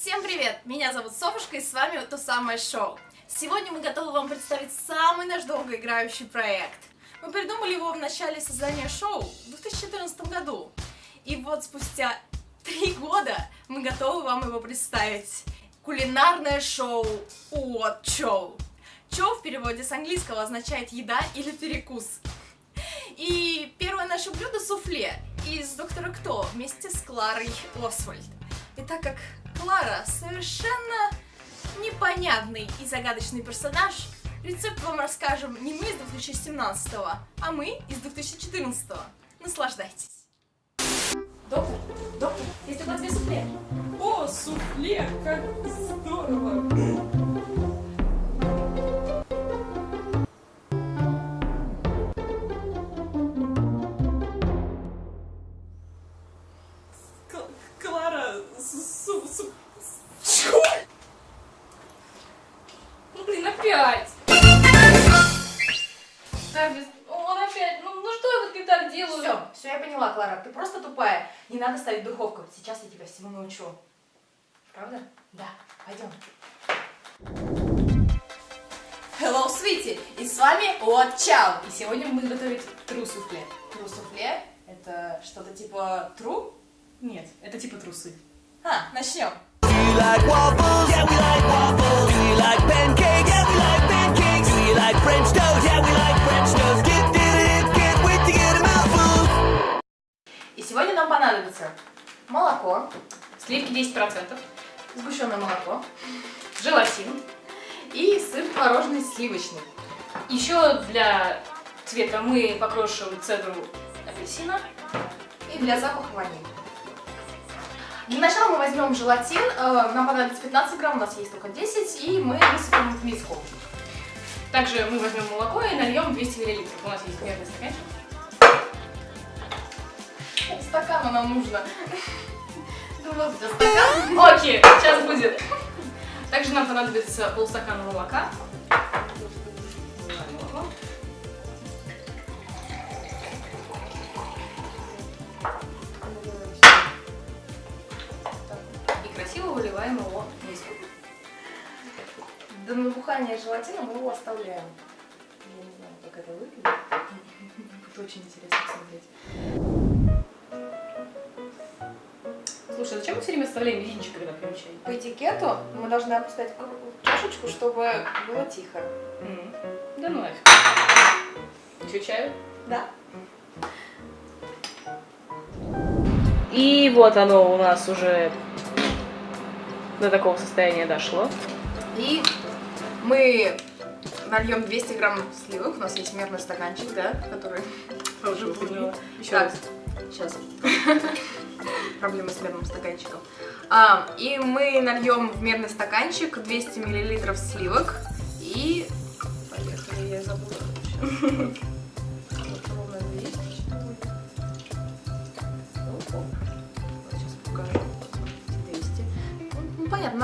Всем привет! Меня зовут Софушка и с вами то самое шоу. Сегодня мы готовы вам представить самый наш долгоиграющий проект. Мы придумали его в начале создания шоу в 2014 году. И вот спустя три года мы готовы вам его представить. Кулинарное шоу What Chow. Chow в переводе с английского означает еда или перекус. И первое наше блюдо суфле из Доктора Кто вместе с Кларой Освальд. И так как Клара совершенно непонятный и загадочный персонаж, рецепт вам расскажем не мы из 2017, а мы из 2014. Наслаждайтесь. Доктор, доктор, есть у вас две суфле? О, суфле, как здорово! Клара, опять! Так, без- он опять, ну, ну что я вот не так делаю? Все, все, я поняла, Клара, ты просто тупая. Не надо ставить в духовку. Сейчас я тебя всему научу. Правда? Да, пойдем. Hello, Sweetie! И с вами What Chow. И сегодня мы будем готовить тру суфле. Тру суфле? Это что-то типа тру? Нет, это типа трусы. А, начнем. You like waffles? Yeah, we like waffles. You like pancakes? И сегодня нам понадобится молоко, Сливки 10%, сгущенное молоко желатин. и сыр творожный сливочный. Еще для цвета мы покрошим цедру апельсина. И для запаха ваниль. Для начала мы возьмем желатин, э, нам понадобится 15 грамм, у нас есть только 10, и мы высыпем в миску. Также мы возьмем молоко и нальем 200 мл. У нас есть мерный стаканчик. Стакана нам нужно. Ну тебя стакан. Окей, сейчас будет. Также нам понадобится полстакана молока. И красиво выливаем его. До набухания желатина мы его оставляем. Я не знаю, как это выглядит. Будет очень интересно посмотреть. Слушай, а зачем мы все время оставляем мизинчик, когда пьем чай? По этикету мы должны опускать чашечку, чтобы было тихо. Да ну нафиг. Еще чаю? Да? И вот оно у нас уже до такого состояния дошло. И мы нальем 200 грамм сливок. У нас есть мерный стаканчик, да, который уже. Еще Так. Сейчас. Проблема с мерным стаканчиком. А, и мы нальем в мерный стаканчик 200 миллилитров сливок. И... Поехали, я забыла.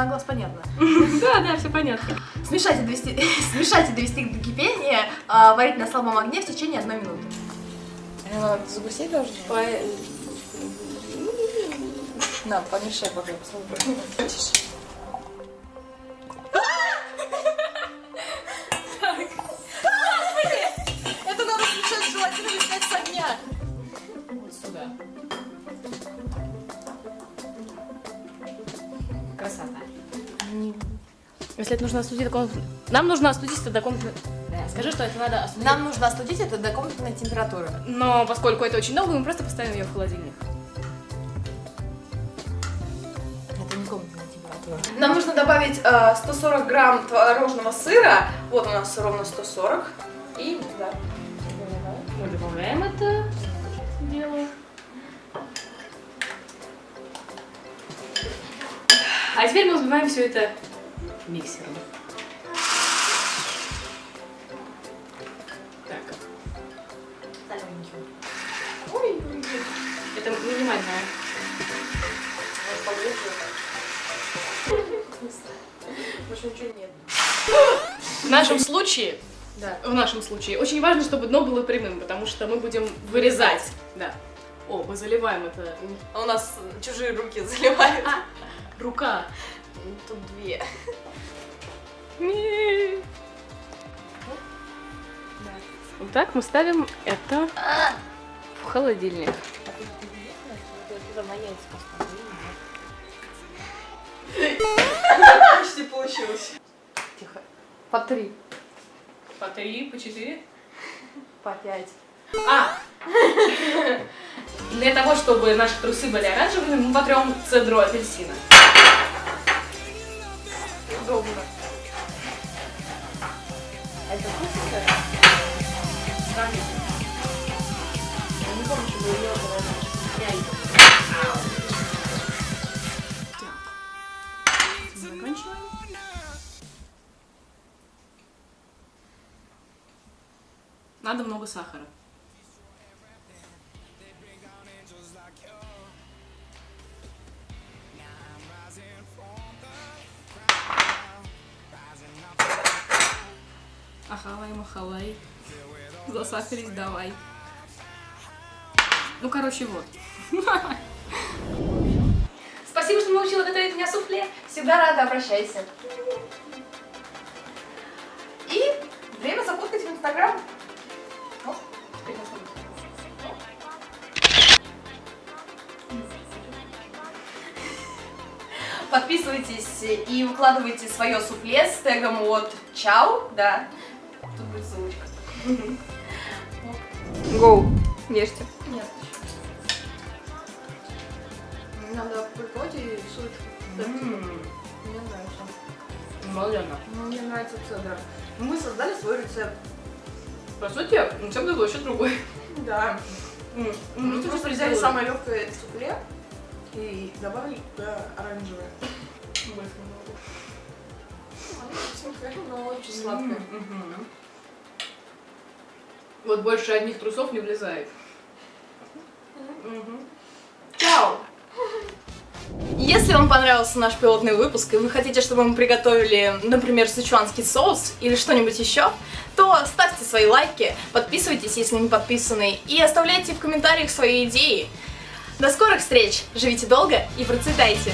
на глаз понятно. Да, да, все понятно. Смешайте довести, смешайте довести до кипения, а, варить на слабом огне в течение одной минуты. Загусеть должен? На, помешай, пока попробуй. Если это нужно остудить до комнатной... Нам нужно остудить это до комнатной... Да, скажи, что это надо остудить. Нам нужно остудить это до комнатной температуры. Но поскольку это очень долго, мы просто поставим ее в холодильник. Это не комнатная температура. Нам нужно добавить э, 140 грамм творожного сыра. Вот у нас ровно 140. И, да. Мы добавляем это дело. А теперь мы взбиваем все это миксером. Так. Ой, ой, ой. это минимальная. Больше ничего нет. В нашем случае, Да. в нашем случае, очень важно, чтобы дно было прямым, потому что мы будем вырезать. Да. О, мы заливаем это. А у нас чужие руки заливают. Рука. Тут две. Вот так мы ставим это в холодильник. Почти получилось. Тихо. По три. По три, по четыре. По пять. А! Для того, чтобы наши трусы были оранжевыми, мы потрем цедру апельсина. Удобно. А это вкусно? Сравним. Я не помню, что было Заканчиваем. Надо много сахара. Ахалай, махалай. Засахарить давай. Ну, короче, вот. Спасибо, что научила готовить меня суфле. Всегда рада, обращайся. И время зафоткать в Инстаграм. Подписывайтесь и выкладывайте свое суфле с тегом от Чау, да. Гоу. Ешьте. Нет. Надо приколоть и суть. Мне нравится. Молоденно. Ну, Мне нравится цедра. Мы создали свой рецепт. По сути, рецепт был еще другой. Да. Ну, Мы ты просто взяли самое легкое суфле и добавили туда оранжевое. Больше не могу. Но очень сладкое. Вот больше одних трусов не влезает. Чао! Если вам понравился наш пилотный выпуск, и вы хотите, чтобы мы приготовили, например, сычуанский соус или что-нибудь еще, то ставьте свои лайки, подписывайтесь, если не подписаны, и оставляйте в комментариях свои идеи. До скорых встреч! Живите долго и процветайте!